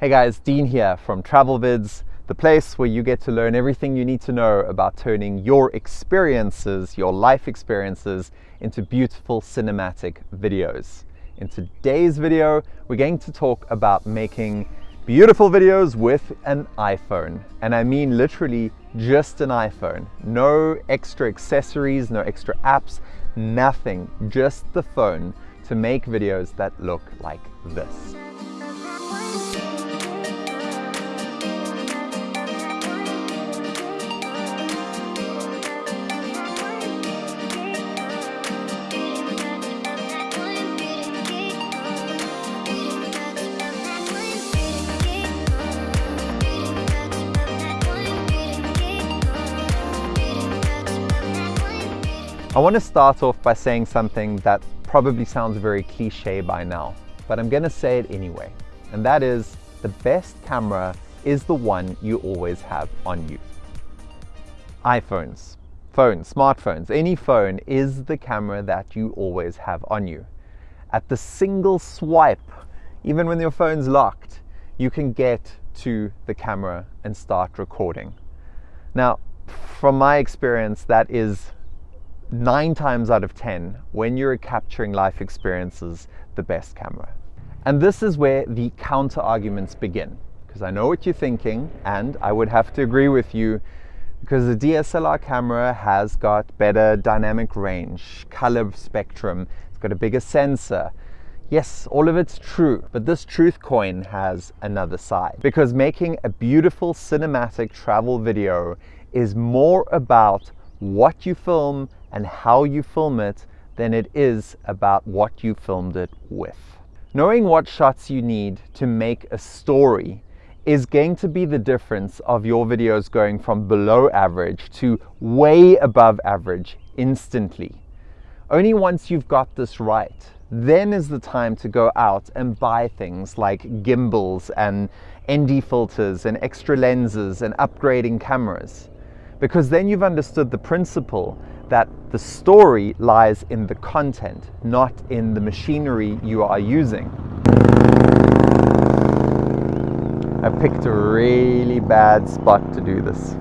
Hey guys, Dean here from TravelVids, the place where you get to learn everything you need to know about turning your experiences, your life experiences, into beautiful cinematic videos. In today's video, we're going to talk about making beautiful videos with an iPhone. And I mean literally just an iPhone. No extra accessories, no extra apps, nothing, just the phone to make videos that look like this. I want to start off by saying something that probably sounds very cliche by now, but I'm going to say it anyway. And that is the best camera is the one you always have on you. iPhones, phones, smartphones, any phone is the camera that you always have on you. At the single swipe, even when your phone's locked, you can get to the camera and start recording. Now, from my experience, that is nine times out of 10, when you're capturing life experiences, the best camera. And this is where the counter arguments begin. Because I know what you're thinking, and I would have to agree with you because the DSLR camera has got better dynamic range, color spectrum, it's got a bigger sensor. Yes, all of it's true, but this truth coin has another side. Because making a beautiful cinematic travel video is more about what you film and how you film it than it is about what you filmed it with. Knowing what shots you need to make a story is going to be the difference of your videos going from below average to way above average instantly. Only once you've got this right, then is the time to go out and buy things like gimbals and ND filters and extra lenses and upgrading cameras. Because then you've understood the principle that the story lies in the content, not in the machinery you are using. I picked a really bad spot to do this.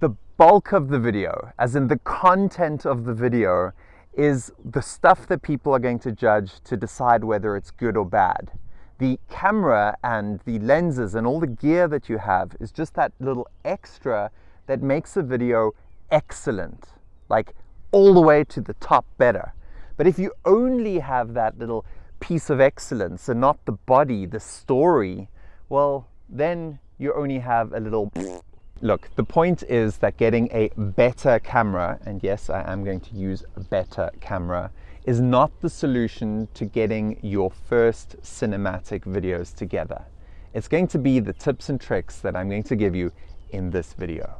The bulk of the video, as in the content of the video, is the stuff that people are going to judge to decide whether it's good or bad. The camera and the lenses and all the gear that you have is just that little extra that makes a video excellent, like all the way to the top better. But if you only have that little piece of excellence and not the body, the story, well, then you only have a little Look, the point is that getting a better camera, and yes, I am going to use a better camera, is not the solution to getting your first cinematic videos together. It's going to be the tips and tricks that I'm going to give you in this video.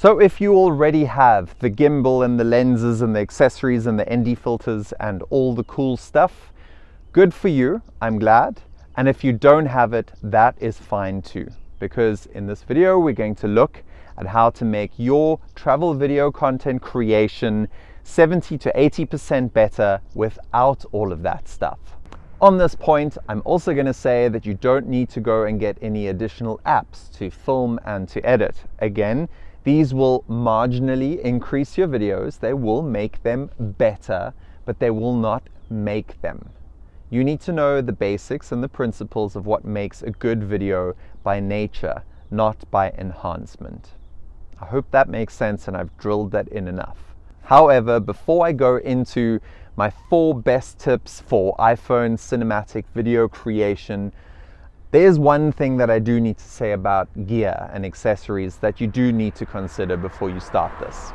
So if you already have the gimbal and the lenses and the accessories and the ND filters and all the cool stuff, good for you, I'm glad. And if you don't have it, that is fine too. Because in this video, we're going to look at how to make your travel video content creation 70 to 80% better without all of that stuff. On this point, I'm also going to say that you don't need to go and get any additional apps to film and to edit. Again, these will marginally increase your videos. They will make them better, but they will not make them. You need to know the basics and the principles of what makes a good video by nature, not by enhancement. I hope that makes sense and I've drilled that in enough. However, before I go into my four best tips for iPhone cinematic video creation, there's one thing that I do need to say about gear and accessories that you do need to consider before you start this.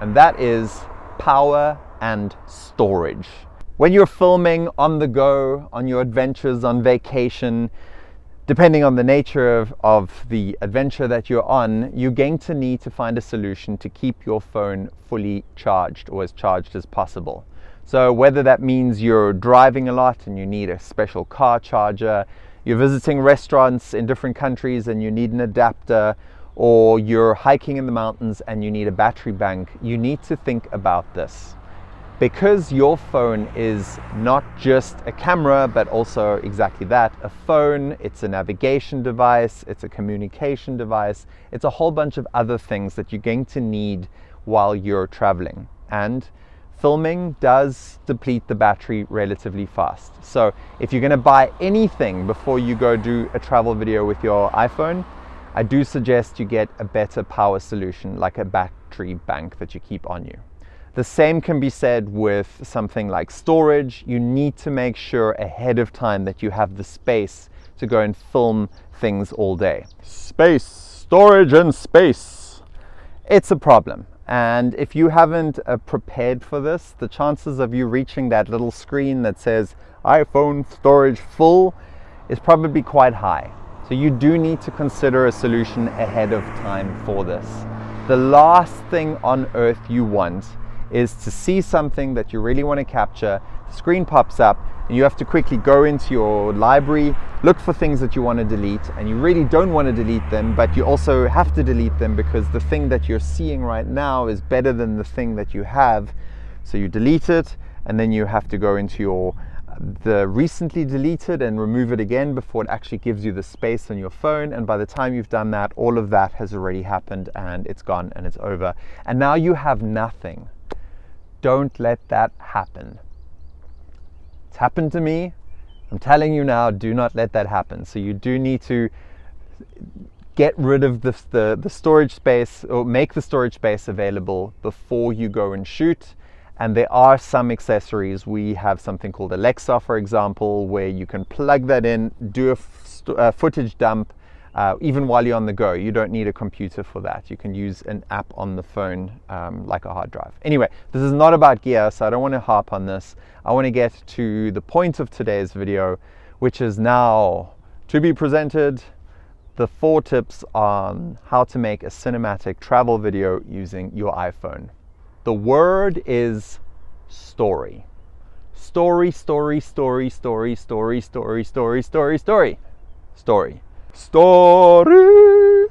And that is power and storage. When you're filming on the go, on your adventures, on vacation, depending on the nature of, of the adventure that you're on, you're going to need to find a solution to keep your phone fully charged or as charged as possible. So whether that means you're driving a lot and you need a special car charger, you're visiting restaurants in different countries and you need an adapter, or you're hiking in the mountains and you need a battery bank, you need to think about this. because your phone is not just a camera, but also exactly that a phone, it's a navigation device, it's a communication device, it's a whole bunch of other things that you're going to need while you're traveling. And filming does deplete the battery relatively fast. So if you're going to buy anything before you go do a travel video with your iPhone, I do suggest you get a better power solution like a battery bank that you keep on you. The same can be said with something like storage. You need to make sure ahead of time that you have the space to go and film things all day. Space, storage and space. It's a problem. And if you haven't uh, prepared for this, the chances of you reaching that little screen that says iPhone storage full is probably quite high. So you do need to consider a solution ahead of time for this. The last thing on earth you want is to see something that you really want to capture, the screen pops up, you have to quickly go into your library, look for things that you want to delete, and you really don't want to delete them, but you also have to delete them because the thing that you're seeing right now is better than the thing that you have. So you delete it, and then you have to go into your the recently deleted and remove it again before it actually gives you the space on your phone and by the time you've done that all of that has already happened and it's gone and it's over and now you have nothing don't let that happen. It's happened to me. I'm telling you now, do not let that happen. So you do need to get rid of the, the, the, storage space or make the storage space available before you go and shoot. And there are some accessories. We have something called Alexa, for example, where you can plug that in, do a, a footage dump, uh, even while you're on the go. You don't need a computer for that. You can use an app on the phone um, like a hard drive. Anyway, this is not about gear, so I don't want to harp on this. I want to get to the point of today's video, which is now to be presented the four tips on how to make a cinematic travel video using your iPhone. The word is story. Story, story, story, story, story, story, story, story, story, story. Story.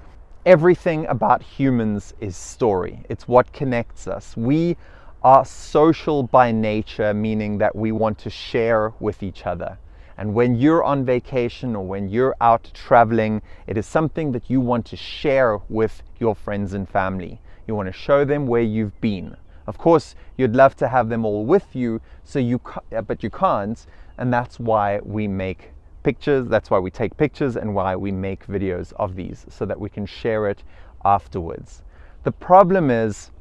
Everything about humans is story. It's what connects us. We are social by nature, meaning that we want to share with each other. And when you're on vacation or when you're out traveling, it is something that you want to share with your friends and family. You want to show them where you've been. Of course, you'd love to have them all with you, so you but you can't, and that's why we make pictures. That's why we take pictures and why we make videos of these so that we can share it afterwards. The problem is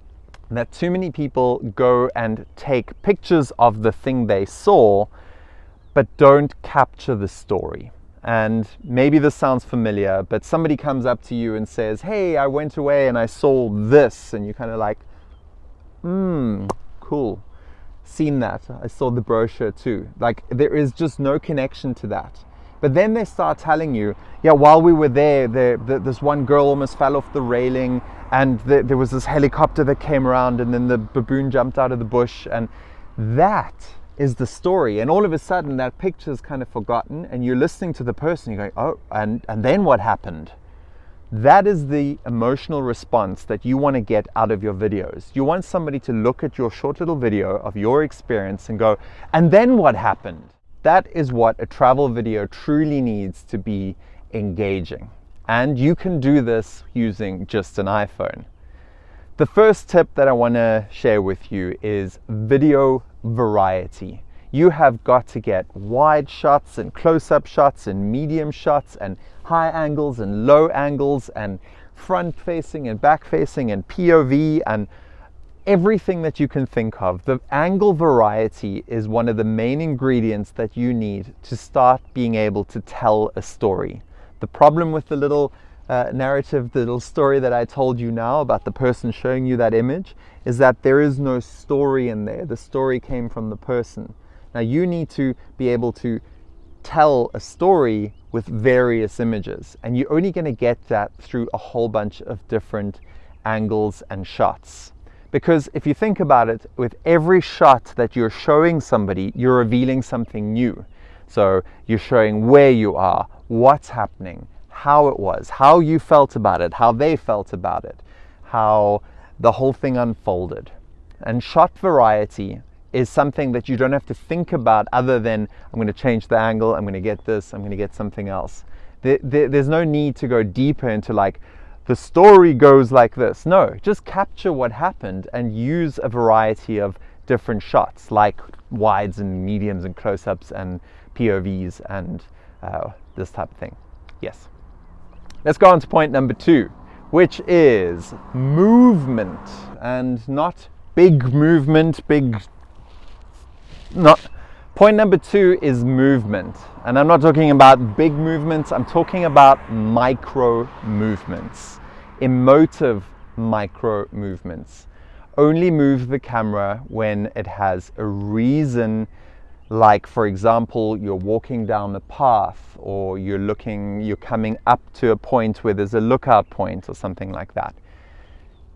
that too many people go and take pictures of the thing they saw but don't capture the story. And maybe this sounds familiar, but somebody comes up to you and says, Hey, I went away and I saw this. And you're kind of like, Hmm, cool. Seen that. I saw the brochure too. Like, there is just no connection to that. But then they start telling you, yeah, while we were there, there, this one girl almost fell off the railing, and the, there was this helicopter that came around, and then the baboon jumped out of the bush, and that is the story. And all of a sudden, that picture is kind of forgotten, and you're listening to the person, you're going, oh, and, and then what happened? That is the emotional response that you want to get out of your videos. You want somebody to look at your short little video of your experience and go, and then what happened? That is what a travel video truly needs to be engaging. And you can do this using just an iPhone. The first tip that I want to share with you is video variety. You have got to get wide shots and close-up shots and medium shots and high angles and low angles and front facing and back facing and POV and everything that you can think of. The angle variety is one of the main ingredients that you need to start being able to tell a story. The problem with the little uh, narrative, the little story that I told you now about the person showing you that image, is that there is no story in there. The story came from the person. Now you need to be able to tell a story with various images, and you're only going to get that through a whole bunch of different angles and shots. Because if you think about it, with every shot that you're showing somebody, you're revealing something new. So you're showing where you are, what's happening, how it was, how you felt about it, how they felt about it, how the whole thing unfolded. And shot variety is something that you don't have to think about other than I'm going to change the angle, I'm going to get this, I'm going to get something else. There, there, there's no need to go deeper into like the story goes like this. No, just capture what happened and use a variety of different shots like wides and mediums and close-ups and POVs and uh, this type of thing. Yes. Let's go on to point number two, which is movement and not big movement, big, not, point number two is movement. And I'm not talking about big movements, I'm talking about micro movements, emotive micro movements. Only move the camera when it has a reason like for example you're walking down the path or you're looking you're coming up to a point where there's a lookout point or something like that.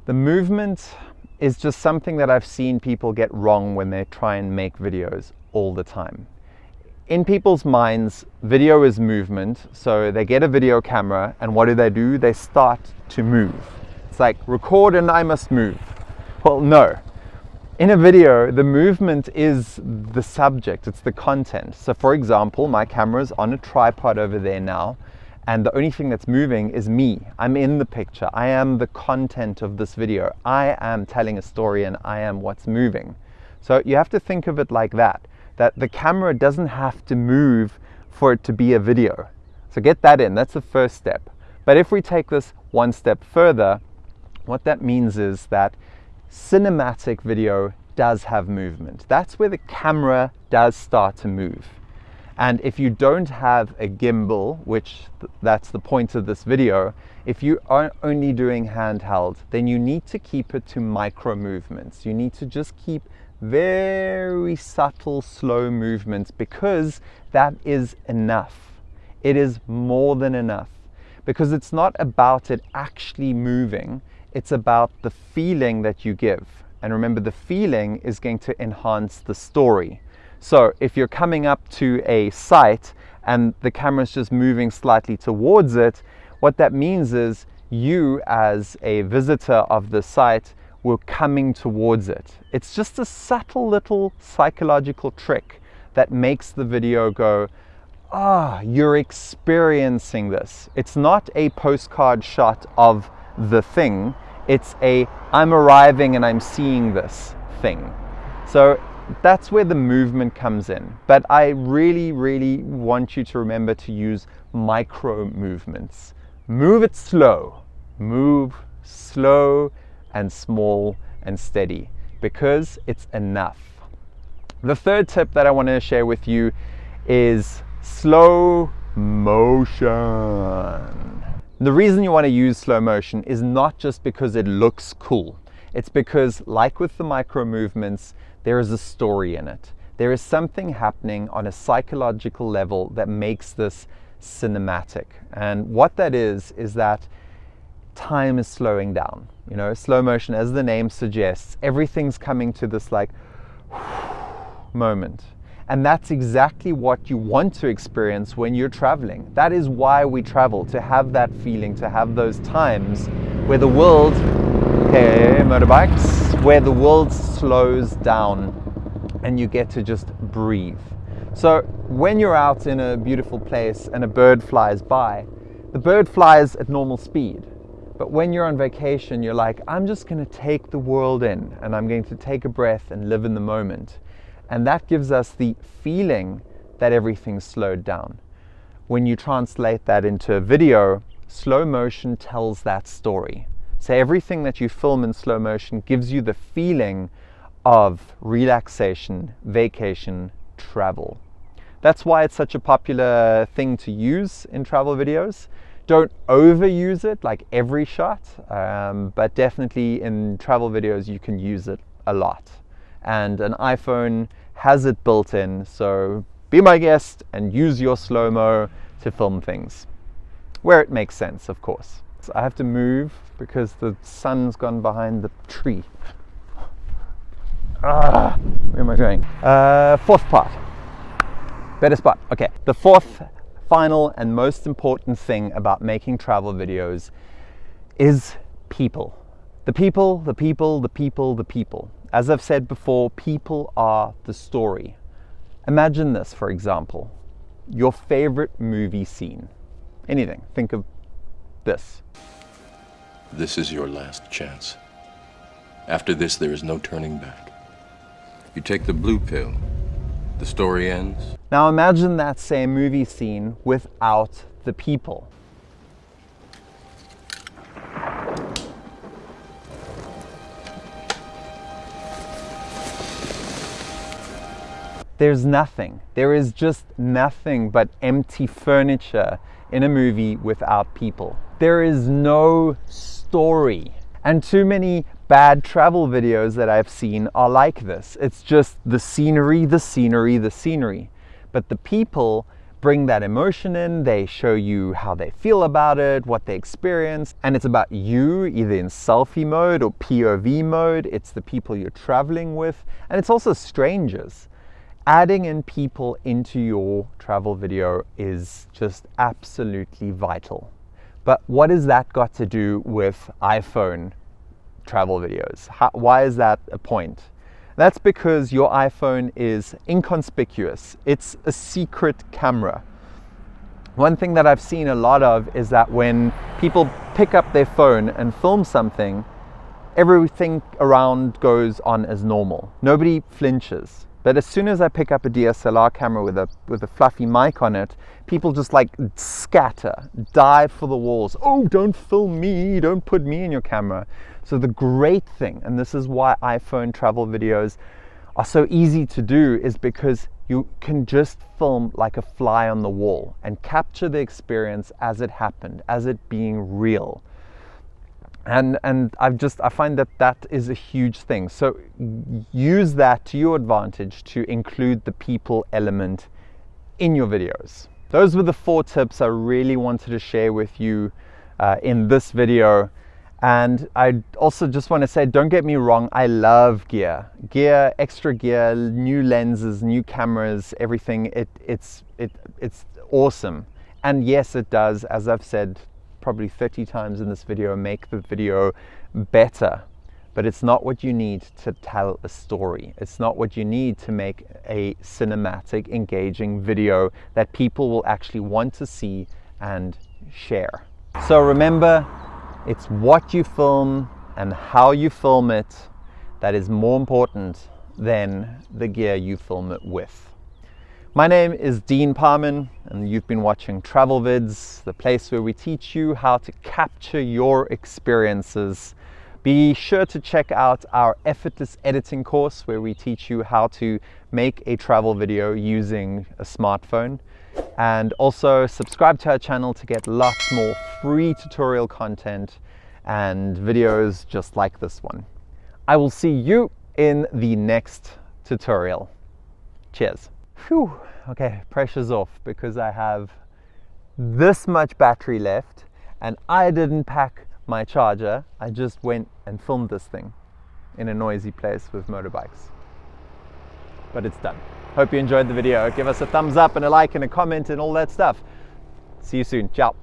The movement is just something that I've seen people get wrong when they try and make videos all the time in people's minds video is movement so they get a video camera and what do they do they start to move it's like record and I must move well no in a video, the movement is the subject, it's the content. So for example, my camera's on a tripod over there now, and the only thing that's moving is me. I'm in the picture. I am the content of this video. I am telling a story and I am what's moving. So you have to think of it like that, that the camera doesn't have to move for it to be a video. So get that in, that's the first step. But if we take this one step further, what that means is that cinematic video does have movement. That's where the camera does start to move. And if you don't have a gimbal, which th that's the point of this video, if you are only doing handheld, then you need to keep it to micro movements. You need to just keep very subtle, slow movements because that is enough. It is more than enough because it's not about it actually moving. It's about the feeling that you give. And remember, the feeling is going to enhance the story. So if you're coming up to a site and the camera is just moving slightly towards it, what that means is you as a visitor of the site were coming towards it. It's just a subtle little psychological trick that makes the video go, ah, you're experiencing this. It's not a postcard shot of the thing. It's a I'm arriving and I'm seeing this thing. So that's where the movement comes in. But I really, really want you to remember to use micro movements. Move it slow. Move slow and small and steady because it's enough. The third tip that I want to share with you is slow motion. The reason you want to use slow motion is not just because it looks cool. It's because, like with the micro movements, there is a story in it. There is something happening on a psychological level that makes this cinematic. And what that is, is that time is slowing down. You know, slow motion, as the name suggests, everything's coming to this like moment. And that's exactly what you want to experience when you're traveling. That is why we travel, to have that feeling, to have those times where the world, hey, motorbikes, where the world slows down and you get to just breathe. So when you're out in a beautiful place and a bird flies by, the bird flies at normal speed. But when you're on vacation, you're like, I'm just going to take the world in and I'm going to take a breath and live in the moment. And that gives us the feeling that everything's slowed down. When you translate that into a video, slow motion tells that story. So everything that you film in slow motion gives you the feeling of relaxation, vacation, travel. That's why it's such a popular thing to use in travel videos. Don't overuse it like every shot, um, but definitely in travel videos you can use it a lot and an iPhone has it built in. So be my guest and use your slow-mo to film things where it makes sense, of course. So I have to move because the sun's gone behind the tree. Ah, where am I going? Uh, fourth part. Better spot. Okay. The fourth, final, and most important thing about making travel videos is people The people, the people, the people, the people. As I've said before, people are the story. Imagine this, for example, your favorite movie scene. Anything. Think of this. This is your last chance. After this, there is no turning back. You take the blue pill, the story ends. Now imagine that same movie scene without the people. There's nothing. There is just nothing but empty furniture in a movie without people. There is no story. And too many bad travel videos that I've seen are like this. It's just the scenery, the scenery, the scenery. But the people bring that emotion in, they show you how they feel about it, what they experience, and it's about you, either in selfie mode or POV mode. It's the people you're traveling with, and it's also strangers adding in people into your travel video is just absolutely vital. But what has that got to do with iPhone travel videos? How, why is that a point? That's because your iPhone is inconspicuous. It's a secret camera. One thing that I've seen a lot of is that when people pick up their phone and film something, everything around goes on as normal. Nobody flinches. But as soon as I pick up a DSLR camera with a with a fluffy mic on it, people just like scatter, dive for the walls. Oh, don't film me, don't put me in your camera. So the great thing, and this is why iPhone travel videos are so easy to do, is because you can just film like a fly on the wall and capture the experience as it happened, as it being real and and I've just I find that that is a huge thing. So use that to your advantage to include the people element in your videos. Those were the four tips I really wanted to share with you uh, in this video. And I also just want to say, don't get me wrong, I love gear. Gear, extra gear, new lenses, new cameras, everything. It, it's, it, it's awesome. And yes, it does, as I've said probably 30 times in this video make the video better but it's not what you need to tell a story. It's not what you need to make a cinematic, engaging video that people will actually want to see and share. So remember, it's what you film and how you film it that is more important than the gear you film it with. My name is Dean Parman and you've been watching Travel Vids, the place where we teach you how to capture your experiences. Be sure to check out our effortless editing course where we teach you how to make a travel video using a smartphone. And also subscribe to our channel to get lots more free tutorial content and videos just like this one. I will see you in the next tutorial. Cheers. Phew, okay, pressure's off because I have this much battery left and I didn't pack my charger. I just went and filmed this thing in a noisy place with motorbikes. But it's done. Hope you enjoyed the video. Give us a thumbs up and a like and a comment and all that stuff. See you soon. Ciao.